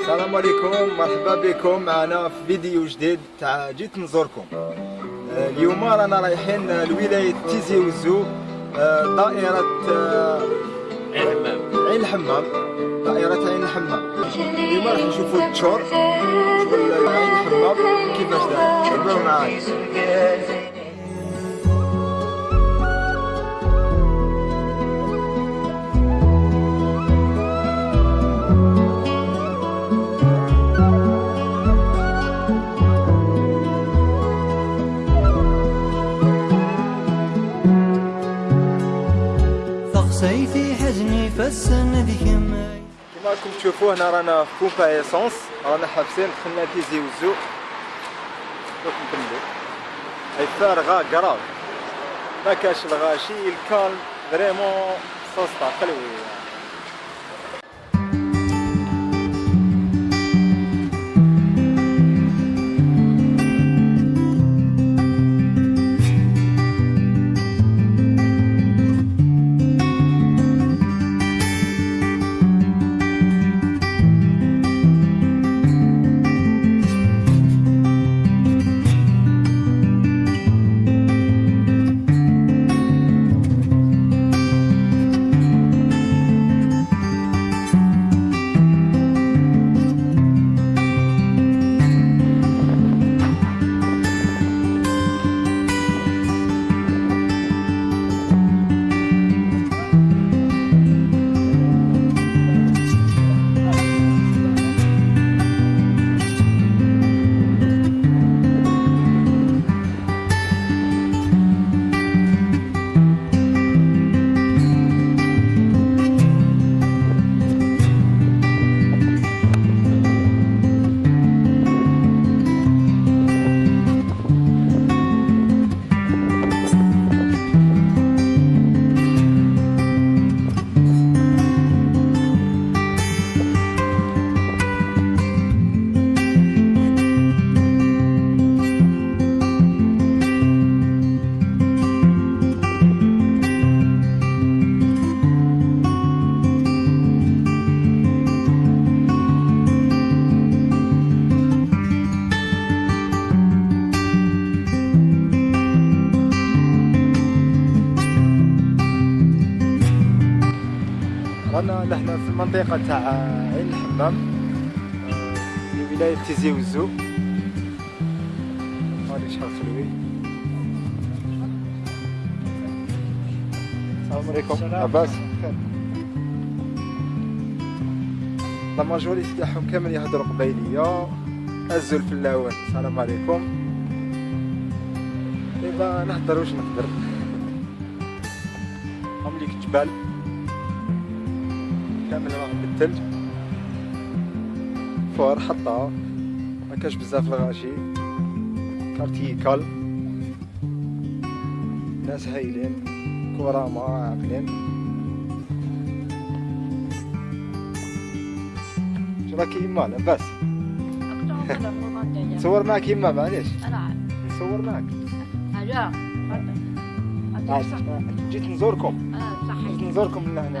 السلام عليكم مرحبا بكم. معنا في فيديو جديد تاع جيت نزوركم. اليوم رانا رايحين لولاية تيزي وزو آه، دائرة آه، عين الحمام دائرة عين الحمام اليوم راح نشوفوا التشور شغل عين الحمام كيفاش داير تبعوا معايا راكم تشوفوا هنا رانا في بومبا إيسونس. رانا حابسين دخلنا تيزي وزو. دوك نكملو هاي فارغة كراف ما كاش الغاشي الكالم فريمون سوستا خلوي رانا المنطقة تاع عين الحمام في ولاية تيزي وزو. هادي شحال خلوي السلام عليكم. لاباس لا ماجوريتي تاعهم كامل يهضروا قبايلية هزوا الفلاوات السلام عليكم. دابا نهضر. واش نقدر هم ليك الجبال كامل راه بالثلج فوار حطها. ما كاش بزاف الغاشي كارتي كال. ناس هايلين. كرامة عاقلين. شو راك يما لاباس نصور معك يما معليش. نصور آه، جيت نزوركم. جيت نزوركم من هنا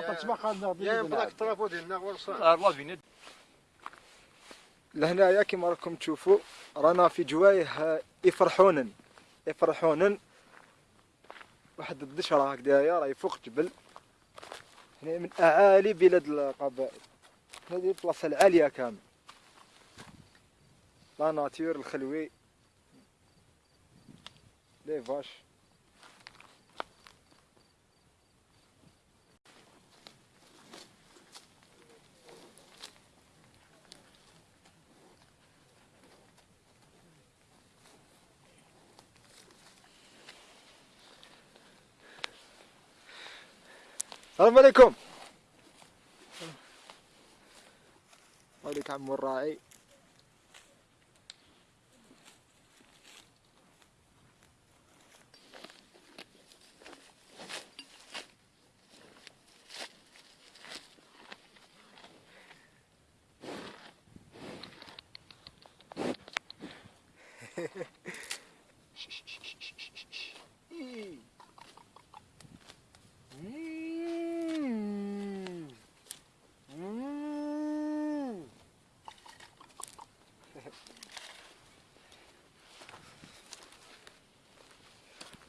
قادنا يا بلاك ديالنا الله فينا لهنايا كما راكم تشوفوا رانا في جوايه يفرحونن يفرحونن واحد الدشرة هكذايا راهي فوق جبل. هنا من أعالي بلاد القبائل. هذه البلاصة العالية كامل. لا ناتور الخلوي. لي فاش. السلام عليكم. عليك عمو الراعي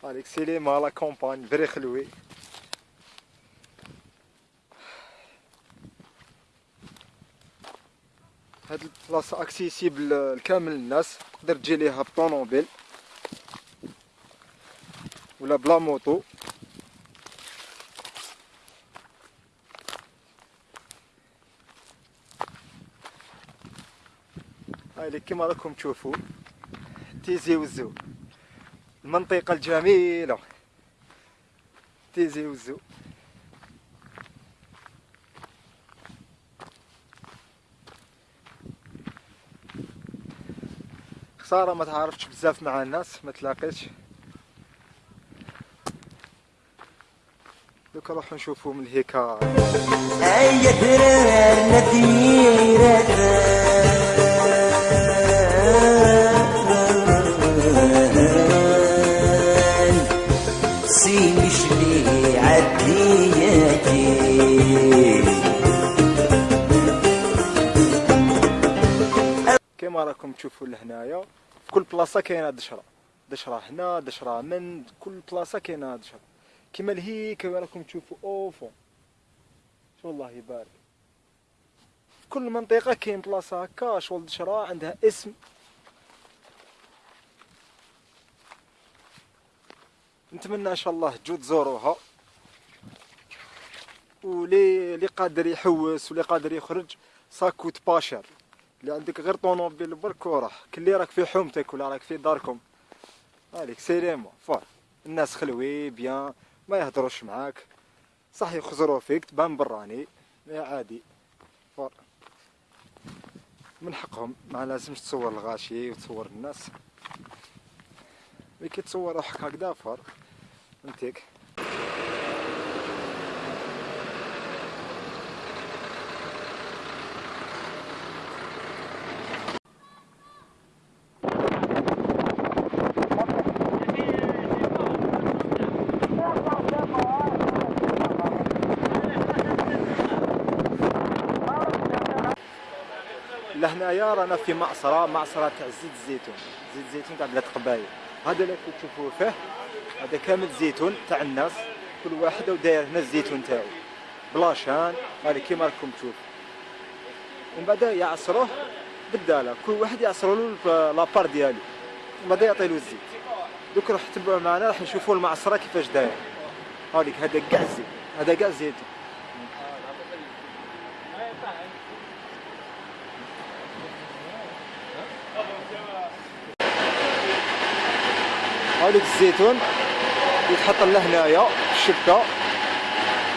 هذيك c'est le même la compagne vrai خلوي هاد البلاصة accessible لكامل الناس تقدر تجي ليها بطونوبيل ولا بلا moto هاي كما راكم تشوفوا تيزي وزو المنطقة الجميلة. تيزي وزو. خسارة ما تعرفتش بزاف مع الناس ما تلاقيتش. دوكا نروحو نشوفو من هيكا درار راكم تشوفوا لهنايا. في كل بلاصة كاينة دشرة. دشرة هنا دشرة من كل بلاصة كاينة دشرة. كما لهي كما راكم تشوفوا اوفو شو الله يبارك. في كل منطقة كاين بلاصة هكا شغل دشرة عندها اسم. نتمنى إن شاء الله تجوا تزوروها ولي اللي قادر يحوس واللي قادر يخرج. ساكوت باشر. اللي عندك غير طونوبيل برك وراح كلي راك في حومتك ولا راك في داركم. هذيك سيريمو فور الناس خلوي bien. ما يهضروش معاك. صح يخزروا فيك تبان براني. عادي. fort من حقهم. ما لازمش تصور الغاشي وتصور الناس. ملي كتصور روحك هكذا fort فهمتيك لهنايا رانا في معصرة معصرة تاع زيت الزيتون زيت الزيتون تاع بلاد قبايل. هذا اللي تشوفوه فيه هذا كامل زيتون تاع الناس. كل واحد وداير هنا الزيتون تاعو. بلاشان هذا كيما راكم تشوف. ومن بعد يعصروه بالداله كل واحد يعصروا له لابار ديالو. ومن بعد يعطي له الزيت. دوك راح تبعوا معنا راح نشوفوا المعصرة كيفاش داير هذيك هذا كاع الزيت. هذا كاع الزيتون. هذيك الزيتون يتحط له هنايا في الشبكة.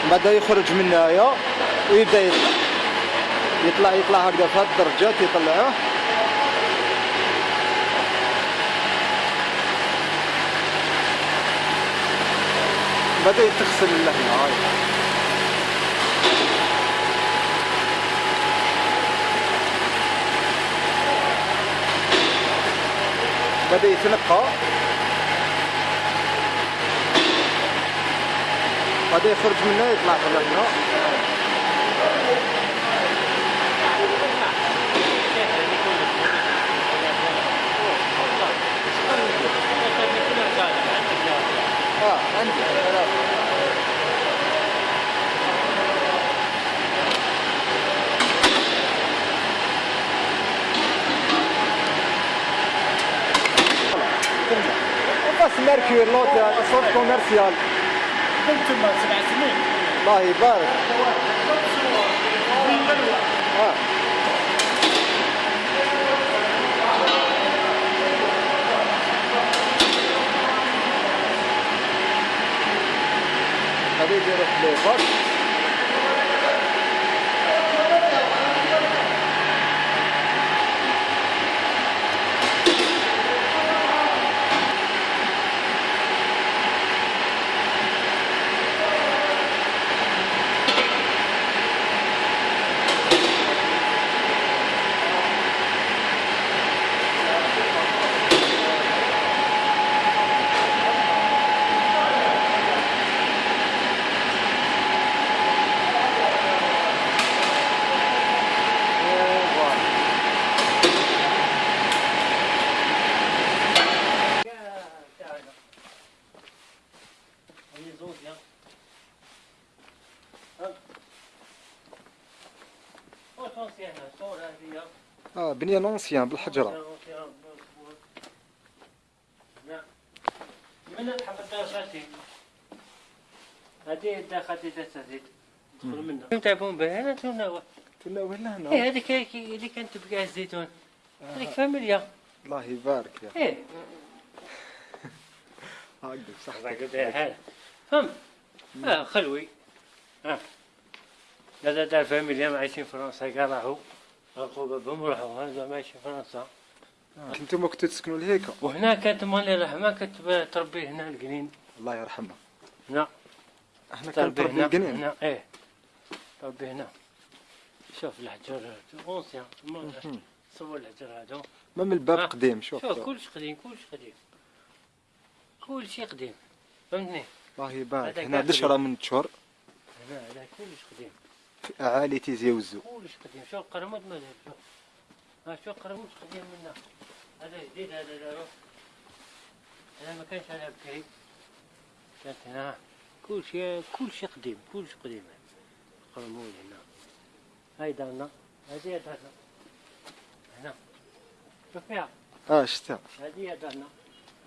من بعد يخرج من هنايا ويبدأ يطلع يطلع يطلع هكذا في هاد الدرجات يطلعوه بدا يتغسل لهنا هاي بدا يتنقى. بدا يخرج منها يطلع لهنا آه عندي بس ميركور لوتيل صوت كوميرسيال كنتم سبع سنين الله يبارك. آه. في ليفر هنا صور هذه بنية نونسيان بالحجره نعم من الحفظ الأساسي هذه داخل تستزيد تدخل منها. كم تعرفون بها؟ هنا تناول كنا ولا هنا إيه هذيك اللي كانت تبقى الزيتون هذيك فاميليا. الله يبارك يا إيه. هكذا صح. هذا فهم. آه خلوي. آه. هذا دار فاميليا عايشين في فرنسا قال راحوا رقوا بهم راحوا هذا ما عايشين في فرنسا. أنتم كنتوا تسكنوا لهيك؟ وهنا كانت مالي رحمة كانت تربي هنا القنين الله يرحمه. نعم إحنا كان تربي هنا القنين هنا. إيه. تربي هنا. شوف الحجر أونسيان. صور الحجر هذا ما من الباب آه. قديم شوف. شوف كلش قديم كلش قديم. كل شيء قديم. فهمتني؟ الله يبارك. هنا كان دشرة من تشهر هنا هذا كلش قديم. في اعالي تيزي وزو قديم ما ها قديم منا هذا جديد هذا دارو هذا ما كانش هذا بكري كانت هنا. كل شيء كل شيء قديم. كل شيء قديم. قرمول هنا. هاي دارنا. هذه دارنا. هنا. شوف فيها آه شتا. هذه دارنا.